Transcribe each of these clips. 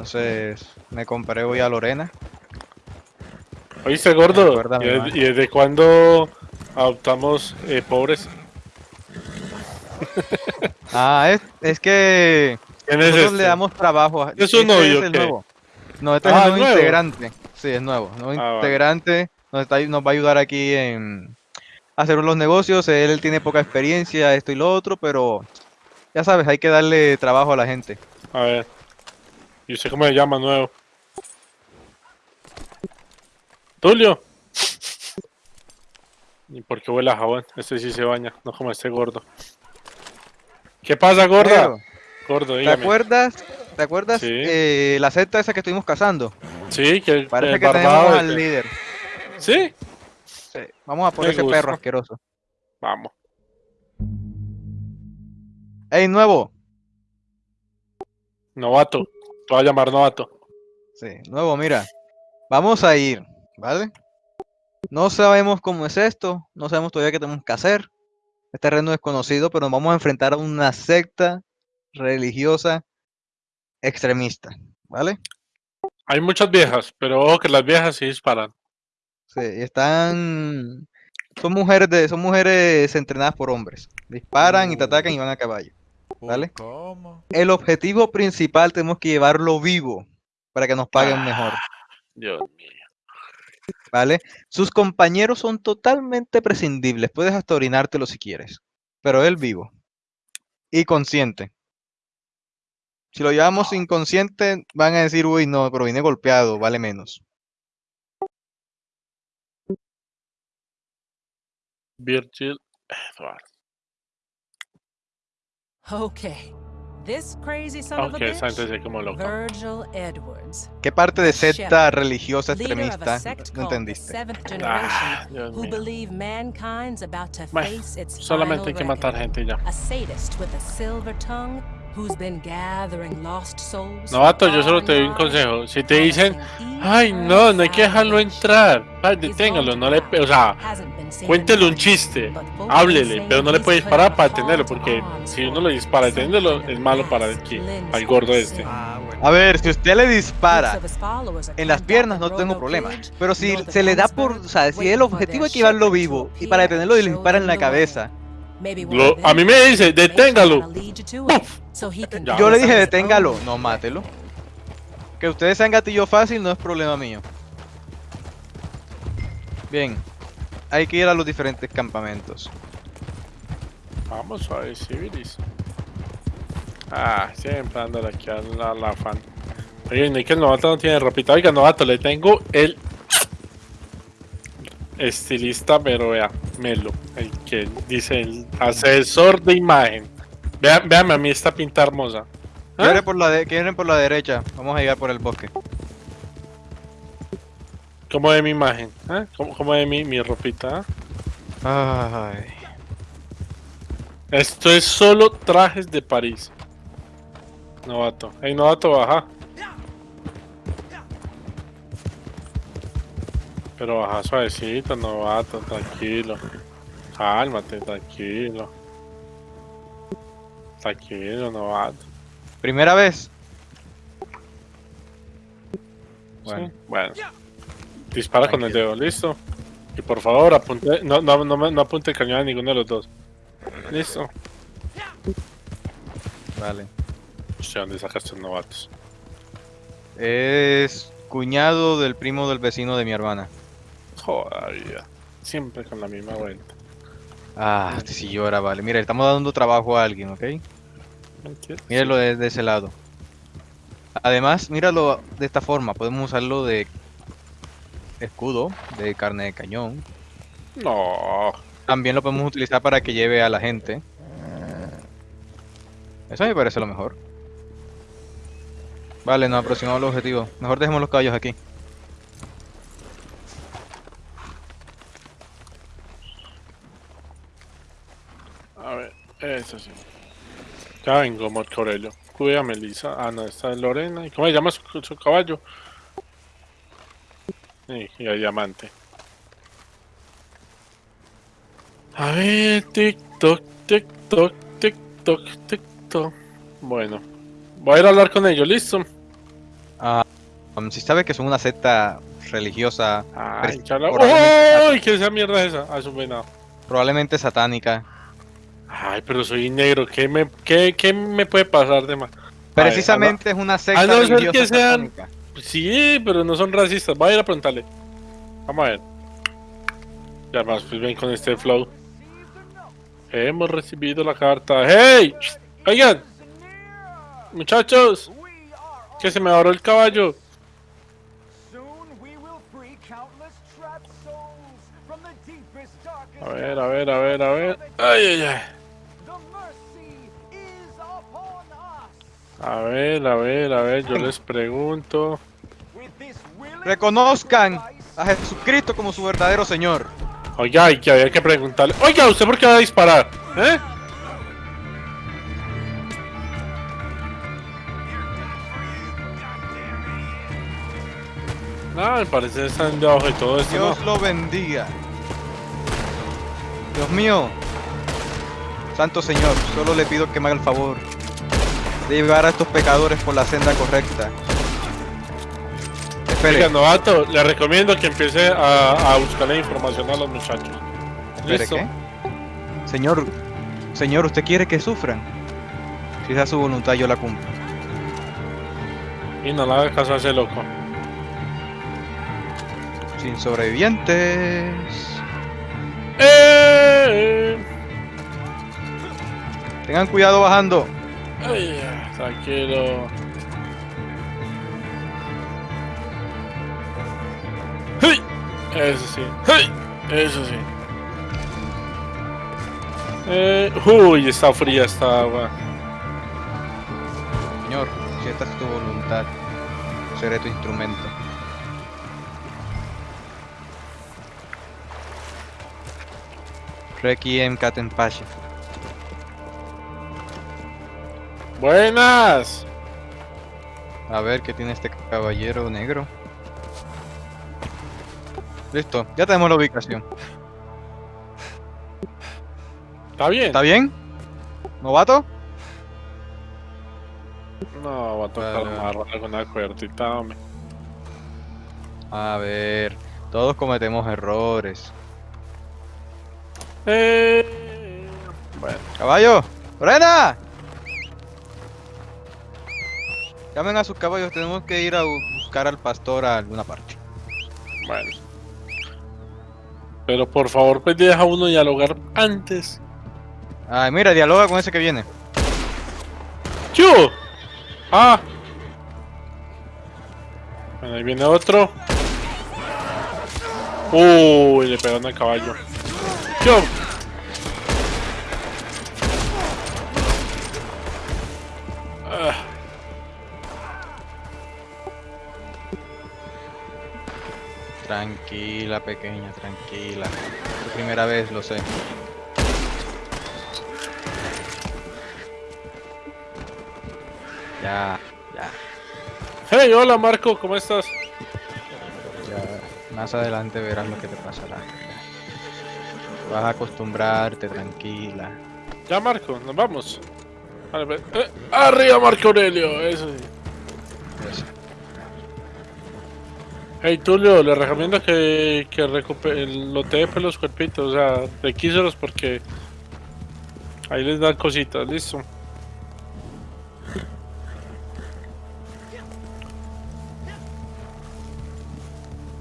Entonces me compré hoy a Lorena. ¿Oíste, gordo? ¿Y, de- man. y desde cuándo adoptamos eh, pobres? Ah, es, es que ¿Quién es nosotros este? le damos trabajo. a- ¿Es un este novio es nuevo. No, este Ah, es el ¿es nuevo integrante. Sí, es nuevo. Nuevo Ah, integrante. Nos, está, nos va a ayudar aquí en hacer los negocios. Él tiene poca experiencia, esto y lo otro, pero ya sabes, hay que darle trabajo a la gente. A ver. ¿Y usted cómo se llama nuevo? Tulio. ¿Y por qué huele a jabón? Este sí se baña, no como este gordo. ¿Qué pasa, gorda? Gordo, ¿Te dígame. acuerdas? ¿Te acuerdas Sí. eh, la secta esa que estuvimos cazando? Sí, que Parece el que tenemos al líder. Sí, Sí, Vamos a por Me ese gusta. perro asqueroso. vamos. ¡Ey, nuevo! Novato. Te voy a llamar novato. Sí, nuevo, mira. Vamos a ir, ¿vale? No sabemos cómo es esto, no sabemos todavía qué tenemos que hacer. Es terreno desconocido, pero nos vamos a enfrentar a una secta religiosa extremista, ¿vale? Hay muchas viejas, pero ojo que las viejas sí disparan. Sí, están... Son mujeres, de, son mujeres entrenadas por hombres. Disparan y te atacan y van a caballo. ¿Vale? ¿Cómo? El objetivo principal tenemos que llevarlo vivo para que nos paguen mejor. Dios mío. ¿vale? Sus compañeros son totalmente prescindibles, puedes hasta orinártelo si quieres, pero él vivo y consciente. Si lo llevamos inconsciente, van a decir, uy, no, pero vine golpeado, vale menos. Virgil Edward. Okay. This crazy son of a bitch. Virgil Edwards, ¿Qué parte de secta religiosa extremista no entendiste? Ah, Dios who mío. believe mankind's about to Bueno, face its solamente hay que matar gente ya. A sadist with a silver tongue who's been gathering lost souls. Novato, yo solo te doy un consejo. Si te dicen, ay, no, no hay que dejarlo entrar. Deténgalo, no le. O sea, cuéntele un chiste. Háblele, pero no le puede disparar para detenerlo, porque si uno le dispara detenerlo, es malo para el que, al gordo este. A ver, si usted le dispara en las piernas no tengo problema, pero si se le da por, o sea, si el objetivo es llevarlo vivo y para detenerlo y le and disparan en la cabeza, Lo- a mí me dice, deténgalo. yo le dije deténgalo, no mátelo. Que ustedes sean gatillo fácil no es problema mío. Bien, hay que ir a los diferentes campamentos. Vamos a ver, civilis. Ah, siempre anda aquí a la, la fan. Oye, ni que el novato no tiene ropita. Oiga, novato, le tengo el estilista, pero vea, Melo, el que dice el asesor de imagen. Vea, véame a mí esta pinta hermosa. ¿Ah? Quieren por, la de- quieren por la derecha, vamos a llegar por el bosque. ¿Cómo de mi imagen? ¿Ah? ¿Cómo, cómo mi, mi ropita? Ay, Esto es solo trajes de París. Novato. Hey, novato, baja. Pero baja suavecito, novato, tranquilo. Cálmate, tranquilo. Tranquilo, novato. primera vez. Bueno, Sí, Bueno. Dispara con el dedo, listo. Y por favor, apunte. No, no, no, no apunte el cañón a ninguno de los dos. Listo. vale. Hostia, ¿dónde sacaste los novatos? Es cuñado del primo del vecino de mi hermana. Joder. Siempre con la misma vuelta. Ah, si llora, vale. Mira, estamos dando trabajo a alguien, ¿ok? Míralo desde ese lado. Además, míralo de esta forma. Podemos usarlo de escudo, de carne de cañón. No. También lo podemos utilizar para que lleve a la gente. Eso me parece lo mejor. Vale, nos aproximamos al objetivo. Mejor dejemos los caballos aquí. A ver, eso sí. Ya vengo, Marco Aurelio. Cuide a Melissa. Ah, no, esta es Lorena. ¿Y cómo se llama su, su caballo? Sí, y a Diamante. A ver, tic-toc, tic-toc, tic-toc, tic-toc. Bueno, voy a ir a hablar con ellos, ¿listo? Um, si sabes que son una secta religiosa, Ay, ¡Uy! ¿Qué esa mierda es esa? Ah, es un venado. probablemente satánica. Ay, pero soy negro. ¿Qué me, qué, qué me puede pasar de más? Precisamente es una secta a no ser religiosa que sean- satánica. Sí, pero no son racistas. Voy a ir a preguntarle. Vamos a ver. Ya más, pues ven con este flow. Hemos recibido la carta. ¡Hey! Oigan, muchachos, que se me abrió el caballo. A ver, a ver, a ver, a ver. Ay, ay, ay. A ver, a ver, a ver, yo les pregunto. Reconozcan a Jesucristo como su verdadero Señor. Oiga, y que había que preguntarle. Oiga, ¿usted por qué va a disparar? ¿Eh? No, me parece que están debajo de todo esto. Dios ¿no? lo bendiga. Dios mío. Santo Señor, solo le pido que me haga el favor de llevar a estos pecadores por la senda correcta. Espere, novato, le recomiendo que empiece a, a buscarle información a los muchachos. espere, ¿Listo? ¿qué? Señor, Señor, ¿usted quiere que sufran? Si esa es su voluntad, yo la cumplo. Y no le haga caso a ese loco. Sin sobrevivientes. ¡Eh! Tengan cuidado bajando. Ay, ay, tranquilo. ¡Hey! Eso sí. ¡Hey! Eso sí. Eh, uy, está fría esta agua. Señor, si esta es tu voluntad, seré tu instrumento. Requiem Katenpashi. Buenas. A ver qué tiene este caballero negro. Listo, ya tenemos la ubicación. ¿Está bien? ¿Está bien? ¿Novato? No, va a tocar Vale, alguna cuertita, hombre. A ver, todos cometemos errores. Eh, bueno, ¡Caballo! ¡Frena! Llamen a sus caballos, tenemos que ir a bu- buscar al pastor a alguna parte. bueno. Pero por favor, pues deja uno dialogar antes. Ay, mira, dialoga con ese que viene. ¡Chu! ¡Ah! Bueno, ahí viene otro. Uy, le pegaron al caballo. Tranquila, pequeña, tranquila. Tu primera vez, lo sé. Ya, ya, Hey, hola Marco, ¿cómo estás? ya. Más adelante verás lo que te pasará. Vas a acostumbrarte, tranquila. Ya Marco, nos vamos. Vale, eh, arriba Marco Aurelio, eso sí. Eso. Hey Tulio, le recomiendo que, que recupere, lo te pues, los cuerpitos, o sea, requíselos porque ahí les dan cositas, listo.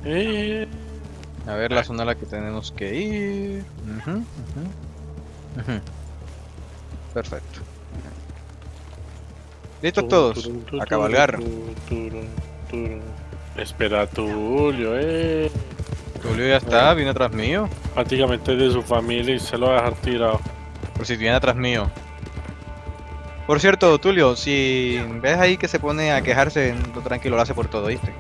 Eh, A ver la zona a la que tenemos que ir. Ujú, ujú, ujú. Perfecto. ¿Listos todos? A cabalgar. Espera, Tulio, eh. Tulio ya está, viene atrás mío. Prácticamente de su familia y se lo va a dejar tirado. Por si viene atrás mío. Por cierto, Tulio, si ves ahí que se pone a quejarse, no tranquilo, lo hace por todo, ¿viste?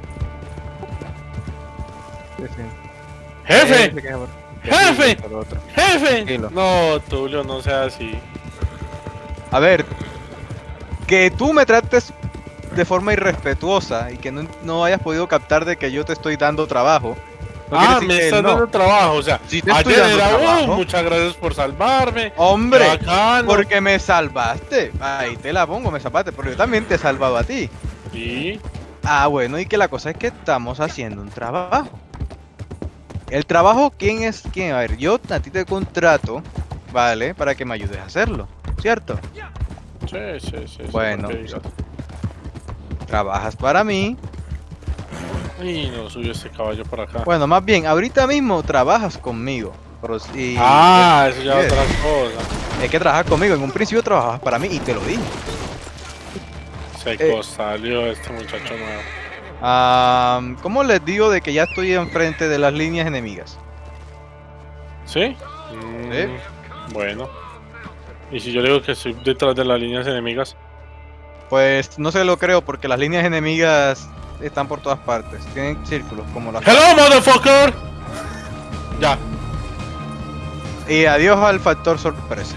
¡Jefe! queja por- ¡Jefe! ¡Jefe! Tranquilo. No, Tulio, no sea así. A ver, que tú me trates de forma irrespetuosa y que no, no hayas podido captar de que yo te estoy dando trabajo. no ah, me estás no. dando trabajo, o sea, Sí te estoy ayer dando era, "Oh, trabajo. muchas gracias por salvarme. Hombre, porque me salvaste. Ahí te la pongo, me salvaste, pero yo también te he salvado a ti. Sí, Ah, bueno, y que la cosa es que estamos haciendo un trabajo. El trabajo, ¿quién es quién? A ver, yo a ti te contrato, ¿vale? Para que me ayudes a hacerlo, ¿cierto? Sí, sí, sí. sí, Bueno, digas. Trabajas para mí. Y no subió este caballo por acá. Bueno, más bien, ahorita mismo trabajas conmigo. Pero si- ah, eso ya es otra cosa. Es que trabajas conmigo. En un principio trabajabas para mí y te lo dije. Se Eh. salió este muchacho nuevo. Ah, ¿Cómo les digo de que ya estoy enfrente de las líneas enemigas? ¿Sí? Mm, Bueno. Y si yo digo que estoy detrás de las líneas enemigas, Pues no se lo creo porque las líneas enemigas están por todas partes. Tienen círculos como las... ¡Hello, motherfucker! Ya, Y adiós al factor sorpresa.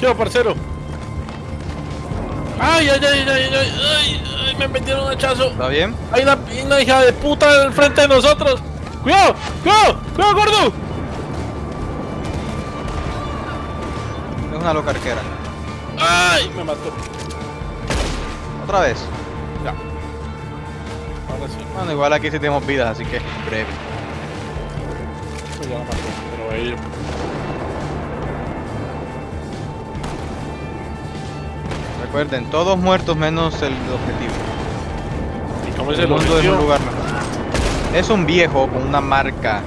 ¿qué parcero? ¡Ay, ay, ay, ay, ay, ay, ay, ay, me metieron un hachazo! ¿Está bien? ¡Hay una, una hija de puta al frente de nosotros! ¡Cuidado! ¡Cuidado! ¡Cuidado, gordo! Es una loca arquera. ¡Ay! Me mató. Otra vez. Ahora sí, Bueno, igual aquí sí tenemos vidas, así que breve. pues ya mató. Pero ir. Recuerden, todos muertos menos el objetivo. ¿Y cómo es El el mundo es un lugar mejor. Es un viejo con una marca.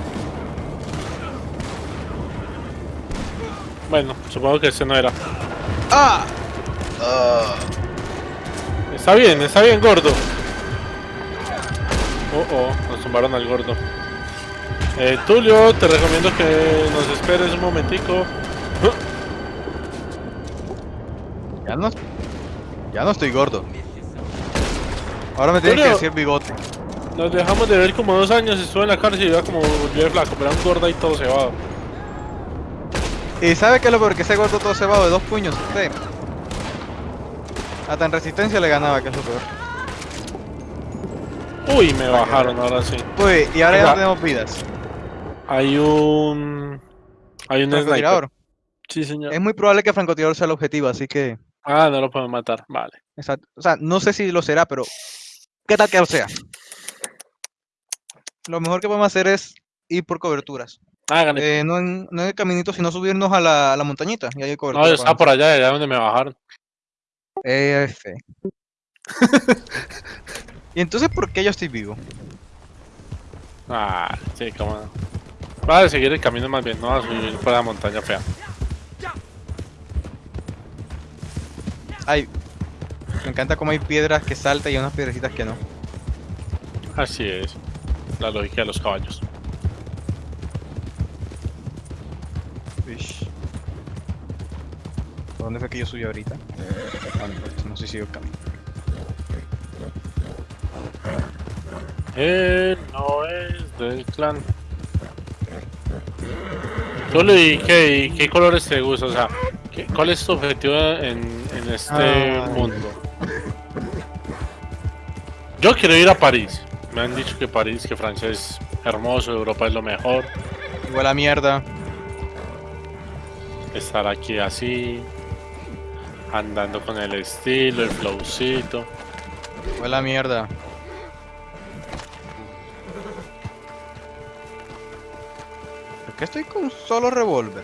Bueno, supongo que ese no era. ¡Ah! Está bien, está bien, gordo. Oh, oh, nos tumbaron al gordo. Eh, Tulio, te recomiendo que nos esperes un momentico. Ya no, ya no estoy gordo. Ahora me tienes que decir bigote. Nos dejamos de ver como dos años, estuve en la cárcel y ya como volví de flaco, pero era un gordo y todo cebado. ¿Y sabe qué es lo peor? Que ese gordo todo cebado de dos puños. Usted. Hasta en resistencia le ganaba, que es lo peor. Uy, me bajaron ahora sí. Uy, y ahora ya no tenemos vidas. Hay un... Hay un. Francotirador. Sí, señor. Es muy probable que francotirador sea el objetivo, así que. Ah, no lo podemos matar. Vale. Exacto. O sea, no sé si lo será, pero. ¿Qué tal que lo sea? Lo mejor que podemos hacer es ir por coberturas. Háganle. Eh, no, en, no en el caminito, sino subirnos a la, a la montañita. Y ahí hay cobertura. no, estaba por allá, allá donde me bajaron. F. ¿Y entonces por qué yo estoy vivo? Ah, sí, cómo no. Va a seguir el camino más bien, no va a subir por la montaña fea. Ay, me encanta cómo hay piedras que saltan y unas piedrecitas que no. Así es. La lógica de los caballos. Ish. ¿Por dónde fue que yo subí ahorita? Ah, no, no sé si sigo el camino. Él no es del clan. Solo y qué, y qué colores te gusta, o sea, ¿qué- ¿cuál es tu objetivo en, en este Ay. mundo? Yo quiero ir a París. Me han dicho que París, que Francia es hermoso, Europa es lo mejor. Igual a mierda. Estar aquí así, andando con el estilo, el flowcito. Igual a mierda. ¿Por qué estoy con un solo revólver?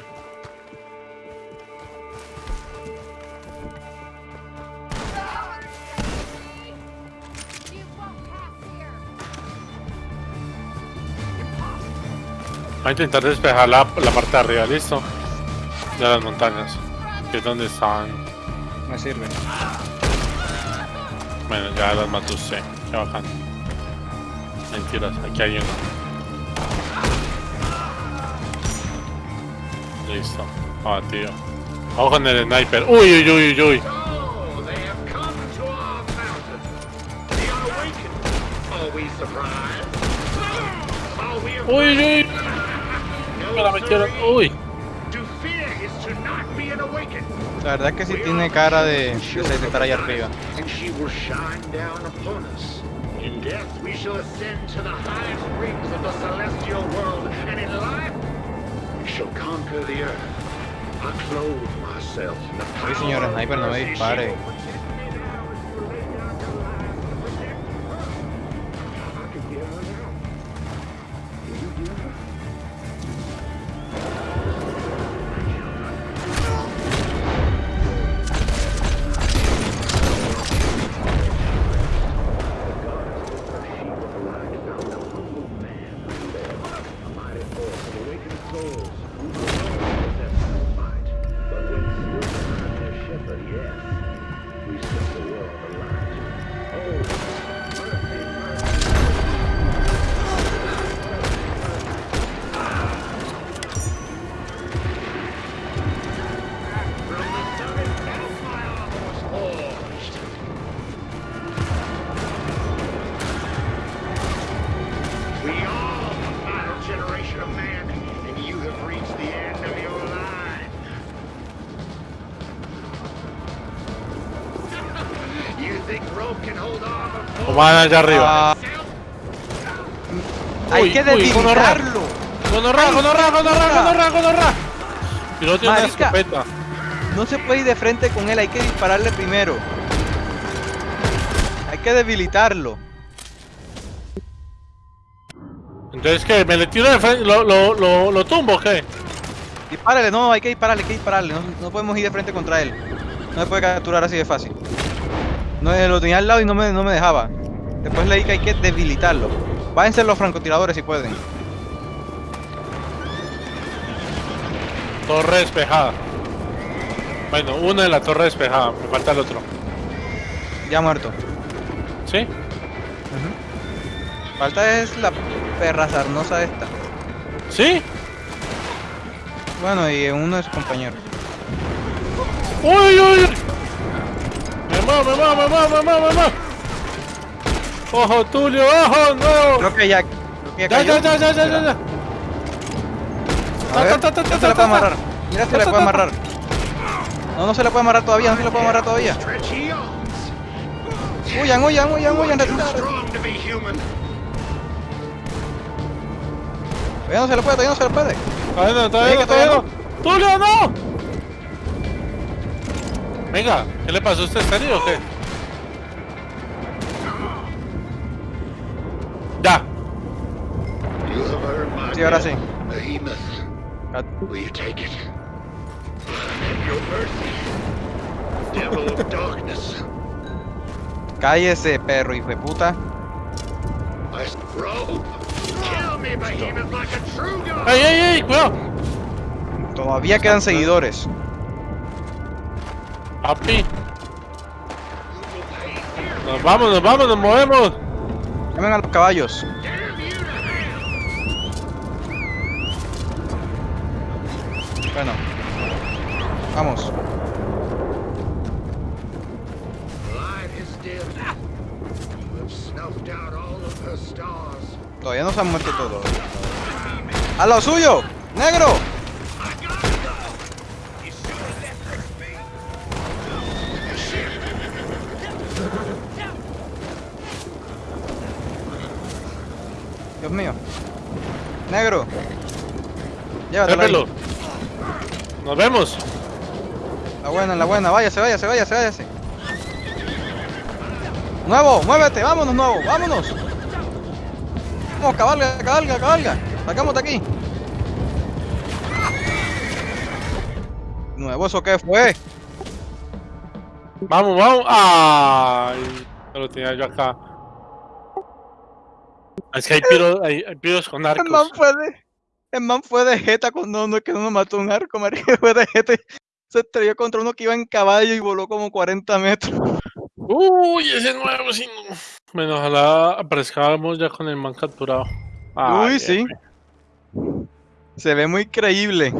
Voy a intentar despejar la, la parte de arriba, listo. De las montañas, que es donde estaban. Me sirve. Bueno, ya las mató usted. Qué bacán. Mentiras, aquí hay uno. Listo. Ah, tío. Vamos con el sniper. Uy, uy, uy, uy, uy. Uy, uy. Uy. La verdad es que sí tiene cara de, estar allá arriba. In death we shall ascend to the highest rings of the celestial world, and in life we shall conquer the earth. I clothe myself in the Sí, señor power of sniper, no me dispare. Van allá arriba. Hay que debilitarlo. Gonorra, gonorra, gonorra, gonorra, gonorra. Y no tiene una escopeta. No se puede ir de frente con él, hay que dispararle primero. Hay que debilitarlo. Entonces, ¿qué? ¿Me le tiro de frente? ¿Lo, lo, lo, lo tumbo o qué? Dispárale, no, hay que dispararle, hay que dispararle. No, no podemos ir de frente contra él. No se puede capturar así de fácil. No, lo tenía al lado y no me, no me dejaba. Después leí que hay que debilitarlo. Váyanse los francotiradores si pueden. Torre despejada. Bueno, una de la torre despejada. Me falta el otro. Ya muerto. ¿Sí? Falta es la perra sarnosa esta. ¿Sí? Bueno, y uno de sus compañeros. ¡Uy, uy, uy! ¡Me muevo, me muevo, me muevo, me muevo! ¡Ojo, Tulio, ojo! ¡No! Creo que ya. Creo que ya, Ya, cayó. ya, ya, ya, ya, ya, ya. A ver, Ta, se le puede amarrar. Mira si ta, puede amarrar. No, no se le puede amarrar todavía, no se le puede amarrar todavía. Huyan, huyan, huyan, huyan. Todavía no se le puede, todavía no se le puede. Todavía no, todavía no, todavía todavía no. ¡Tulio, no! Venga, ¿qué le pasó a usted? ¿Está herido o qué? Devil of darkness. Cállese, perro, hijo de puta. I s- rope. Kill me, behemoth, like a true god. ¡Ey, ey, ey! ¡Cuidado! Todavía quedan seguidores. Papi. Nos vamos, nos vamos, nos movemos. Llamen a los caballos. Stars. Todavía no se han muerto todos. ¡A lo suyo! ¡Negro! Dios mío. Negro. Llévatelo. Nos vemos. La buena, la buena. Váyase, váyase, váyase, váyase. Nuevo, muévete. Vámonos, nuevo. Vámonos. Vamos, cabalga, cabalga, cabalga. Sacamos de aquí. Nuevo, ¿eso qué fue? Vamos, vamos. Ay, no lo tenía yo acá. Es que hay piros, hay, hay piros con El man arcos. fue de. El man fue de jeta con no, no es que no nos mató un arco, marica. Fue de jeta. Se estrelló contra uno que iba en caballo y voló como 40 metros. Uy, ese nuevo sí. no. Bueno, ojalá aparezcamos ya con el man capturado. Ay, Uy, sí. Se ve muy creíble.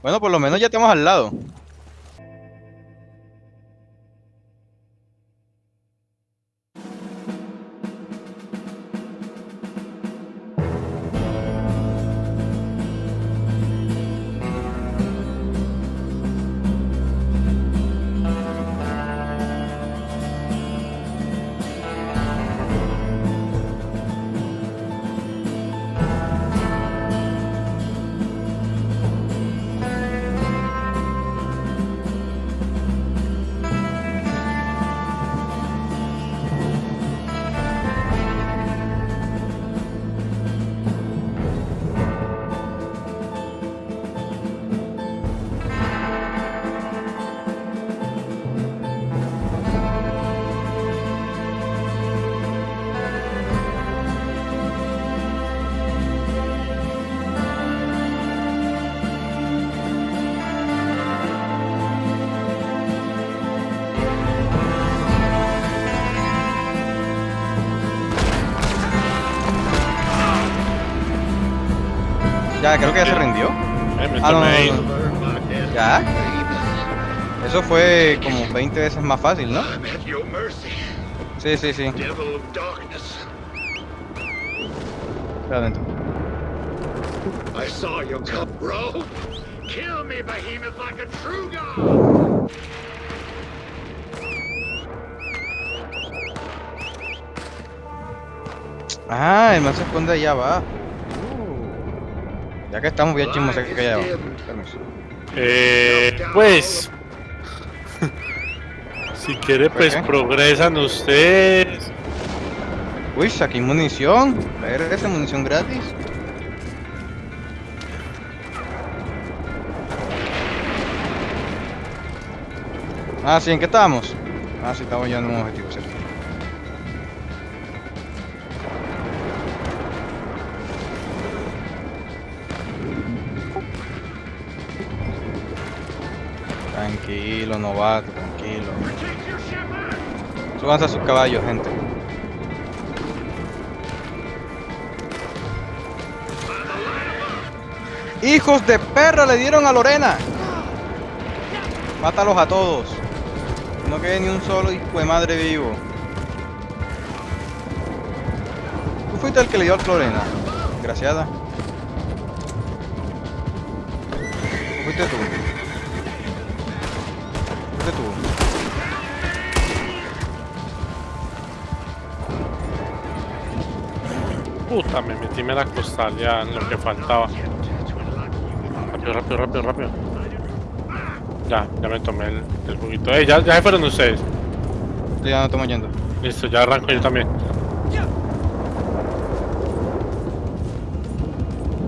Bueno, por lo menos ya estamos al lado. creo que ya se rindió. Eh, ah, no, no, no. ¿Ya? Eso fue como 20 veces más fácil, ¿no? Sí, sí, sí. Espera adentro. I saw bro. Kill me, behemoth, like a true god. Ah, el man se esconde allá abajo. Ya que estamos bien chismos aquí allá abajo. Permiso. Eh, pues. si quiere, ¿Por pues progresan ustedes. Uy, saqué munición. Ver esa munición gratis. Ah, sí, ¿en qué estamos? Ah, sí, estamos ya en un objetivo, Tranquilo, novato, tranquilo. Súbanse a sus caballos, gente. ¡Hijos de perra! Le dieron a Lorena. Mátalos a todos. No quede ni un solo hijo de madre vivo. Tú fuiste el que le dio a Lorena. Desgraciada. ¿O fuiste tú? Puta, me metí en la costal ya en lo que faltaba. Rápido, rápido, rápido, rápido. Ya, ya me tomé el, el juguito. Eh, ya, ya se fueron ustedes. Ya no estamos yendo. Listo, ya arranco yo también.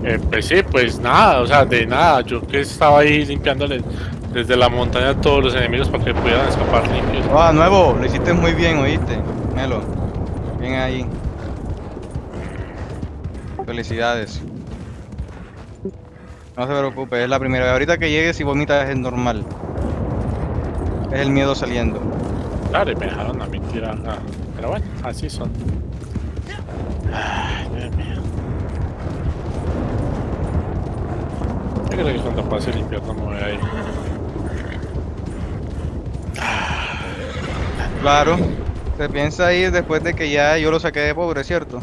Eh, pues sí, pues nada, o sea, de nada. Yo que estaba ahí limpiándole desde la montaña a todos los enemigos para que pudieran escapar limpios. Ah, nuevo, lo hiciste muy bien, oíste. Melo. Bien ahí. Felicidades. No se preocupe, es la primera vez. Ahorita que llegues y vomitas es normal. Es el miedo saliendo. Claro, y me dejaron a mí tirar. Pero bueno, así son. Ay, Dios mío. Yo creo que cuando pase el invierno me voy a ir. Claro. Se piensa ir después de que ya yo lo saqué de pobre, ¿cierto?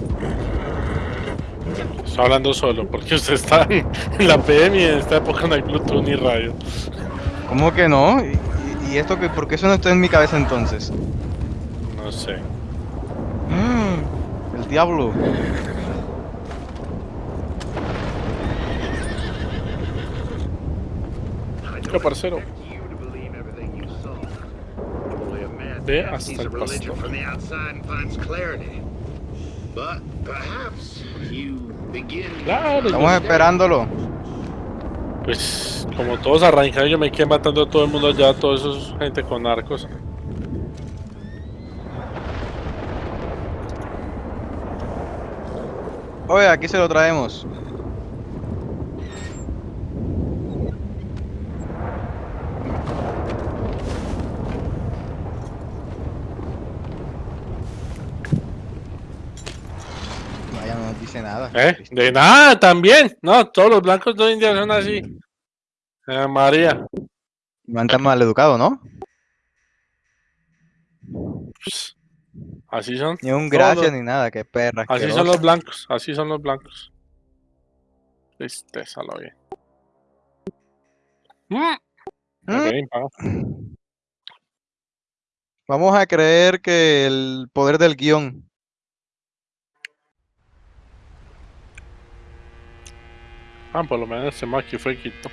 Estoy hablando solo, porque usted está en la PM y en esta época no hay Bluetooth ni radio. ¿Cómo que no? ¿Y, y- esto que por qué eso no está en mi cabeza entonces? No sé. Mm, El diablo. ¿Qué parcero? Ve hasta el pastor. But perhaps you Claro, Estamos yo- esperándolo. pues como todos arrancan, yo me quedé matando a todo el mundo allá, a todos esos gente con arcos. Oye, aquí se lo traemos. Nada. ¿Eh? De nada, también. No, todos los blancos de India son así. Eh, María. No tan mal educado, ¿no? Pues, así son. Ni un gracias los- ni nada, qué perra. Así son los blancos, así son los blancos. Tristeza, lo bien. Mm. Mm. Vamos a creer que el poder del guion. Ah, por lo menos ese aquí fue quito.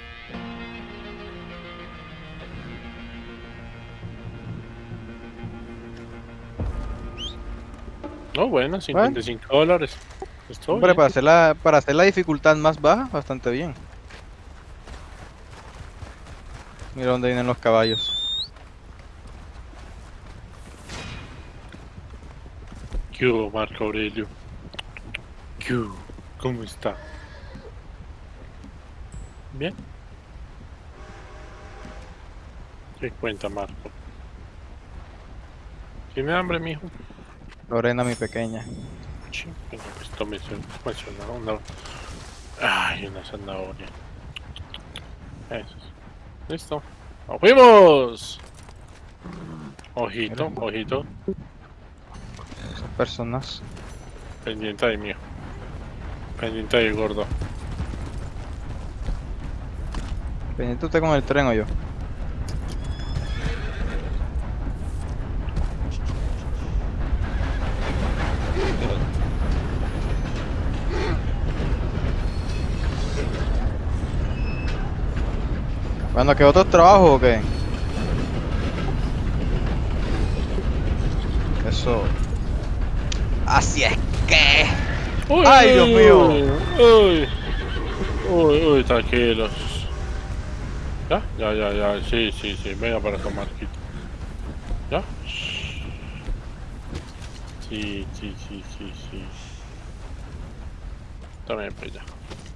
No, bueno, 55 dólares. Esto Hombre, para hacer, la, para hacer la dificultad más baja, bastante bien. Mira dónde vienen los caballos. ¿Qué hubo, Marco Aurelio? ¿Qué hubo? ¿Cómo está? Bien. ¿Qué cuenta, Marco? ¿Tiene hambre, mijo? Lorena, mi pequeña. Pues tómese tómese una. Ay, una zanahoria. Eso. es. Listo. ¡Nos fuimos! Ojito, ojito. Esas personas. Pendiente ahí, mío. Pendiente ahí, gordo. ¿Viniste usted con el tren o yo? Bueno, ¿qué otros trabajos o qué? Eso. Así es que. ¡Ay, Dios mío! Uy, uy, uy, tranquilos. ¿Ya? Ya, ya, ya. Sí, sí, sí. Venga para acá, Marquito. ¿Ya? Sí, sí, sí, sí, sí. También, pues ya.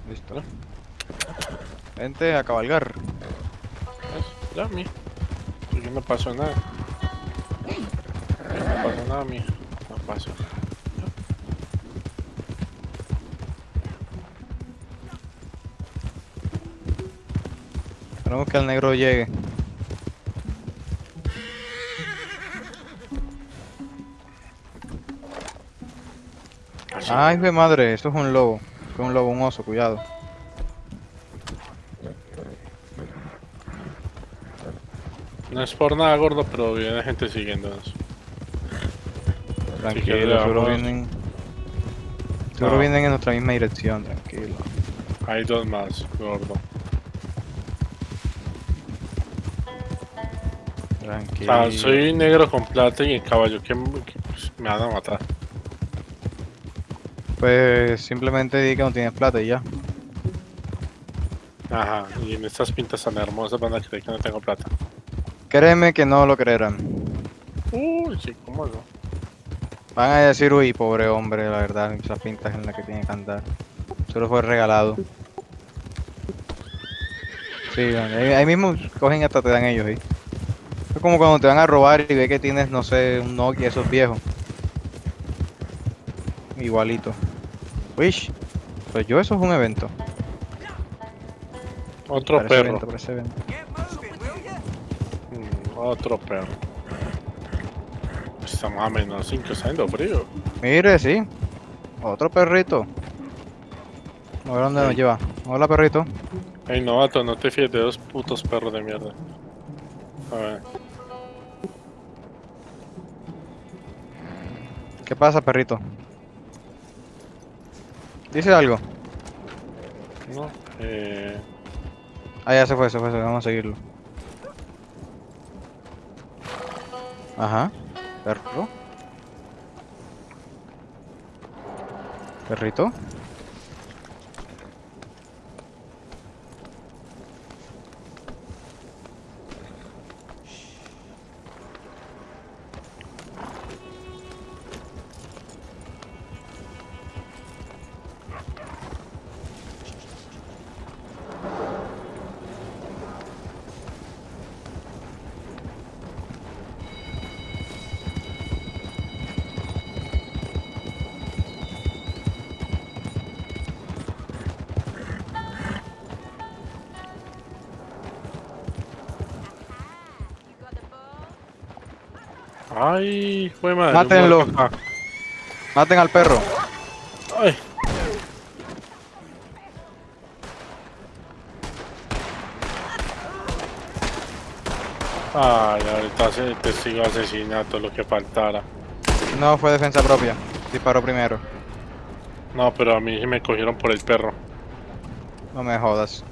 Listo. Vente a cabalgar. ¿Ves? Ya, mi. No pasó nada. No pasó nada, mi. No pasó. Esperemos que el negro llegue. Ay, de madre, esto es un lobo. Esto es un lobo, un oso, cuidado. No es por nada gordo, pero viene gente siguiéndonos. Tranquilo, seguro vienen. Seguro No. vienen en nuestra misma dirección, tranquilo. Hay dos más, gordo. Tranquilo. Ah, soy negro con plata y en caballo, que me van a matar. Pues simplemente di que no tienes plata y ya. Ajá, y en estas pintas tan hermosas van a creer que no tengo plata. Créeme que no lo creerán. Uy, sí, ¿cómo no? Van a decir, uy, pobre hombre, la verdad, esas pintas en las que tiene que andar. Solo fue regalado. Sí, ahí, ahí mismo cogen hasta te dan ellos ahí. Como cuando te van a robar y ve que tienes, no sé, un Nokia, esos viejos. Igualito. Wish. Pues yo, eso es un evento. Otro Parece perro. evento, parece evento. Mm, otro perro. Estamos a menos 5, está haciendo frío. Mire, sí. Otro perrito. A ver dónde nos lleva. Hola, perrito. Ey, novato, no te fíes de dos putos perros de mierda. A ver, ¿Qué pasa, perrito? Dice algo. no, eh... Ah, ya se fue, se fue, se fue. Vamos a seguirlo. Ajá. Perro. Perrito. Ay, fue madre. Mátenlo. acá. Maten al perro. Ay. Ay, ahorita se testigo de asesinato, lo que faltara. No fue defensa propia. Disparó primero. No, pero a mí me cogieron por el perro. No me jodas.